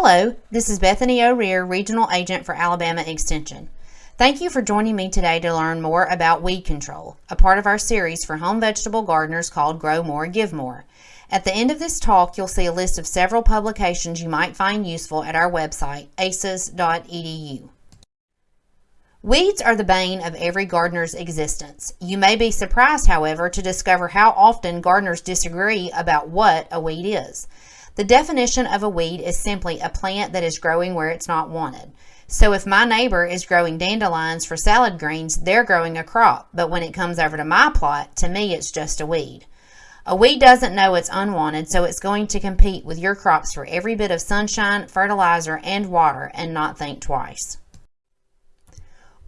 Hello, this is Bethany O'Rear, Regional Agent for Alabama Extension. Thank you for joining me today to learn more about weed control, a part of our series for home vegetable gardeners called Grow More, Give More. At the end of this talk, you'll see a list of several publications you might find useful at our website, aces.edu. Weeds are the bane of every gardener's existence. You may be surprised, however, to discover how often gardeners disagree about what a weed is. The definition of a weed is simply a plant that is growing where it's not wanted. So if my neighbor is growing dandelions for salad greens, they're growing a crop. But when it comes over to my plot, to me it's just a weed. A weed doesn't know it's unwanted, so it's going to compete with your crops for every bit of sunshine, fertilizer, and water and not think twice.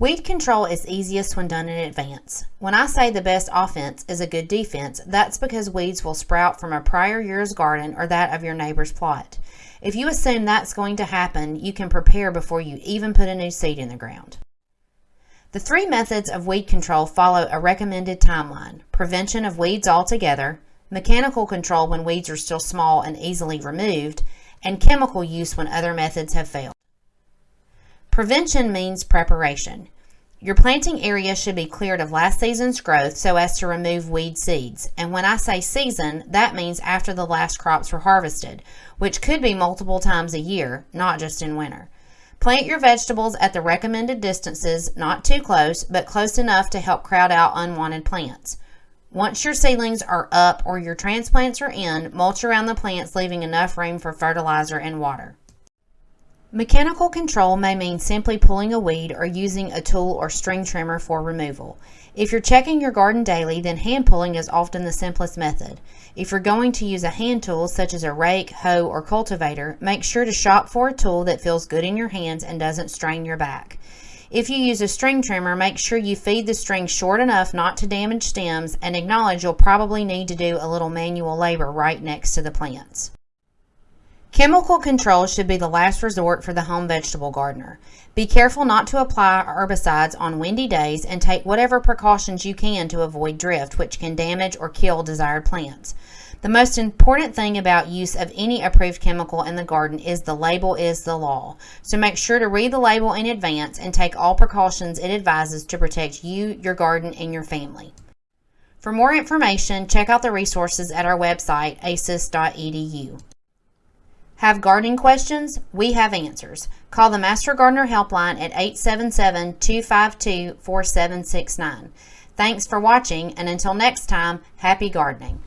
Weed control is easiest when done in advance. When I say the best offense is a good defense, that's because weeds will sprout from a prior year's garden or that of your neighbor's plot. If you assume that's going to happen, you can prepare before you even put a new seed in the ground. The three methods of weed control follow a recommended timeline. Prevention of weeds altogether, mechanical control when weeds are still small and easily removed, and chemical use when other methods have failed. Prevention means preparation. Your planting area should be cleared of last season's growth so as to remove weed seeds. And when I say season, that means after the last crops were harvested, which could be multiple times a year, not just in winter. Plant your vegetables at the recommended distances, not too close, but close enough to help crowd out unwanted plants. Once your seedlings are up or your transplants are in, mulch around the plants leaving enough room for fertilizer and water. Mechanical control may mean simply pulling a weed or using a tool or string trimmer for removal. If you're checking your garden daily, then hand pulling is often the simplest method. If you're going to use a hand tool such as a rake, hoe, or cultivator, make sure to shop for a tool that feels good in your hands and doesn't strain your back. If you use a string trimmer, make sure you feed the string short enough not to damage stems and acknowledge you'll probably need to do a little manual labor right next to the plants. Chemical control should be the last resort for the home vegetable gardener. Be careful not to apply herbicides on windy days and take whatever precautions you can to avoid drift, which can damage or kill desired plants. The most important thing about use of any approved chemical in the garden is the label is the law. So make sure to read the label in advance and take all precautions it advises to protect you, your garden, and your family. For more information, check out the resources at our website, aces.edu. Have gardening questions? We have answers. Call the Master Gardener Helpline at 877 252 4769. Thanks for watching, and until next time, happy gardening.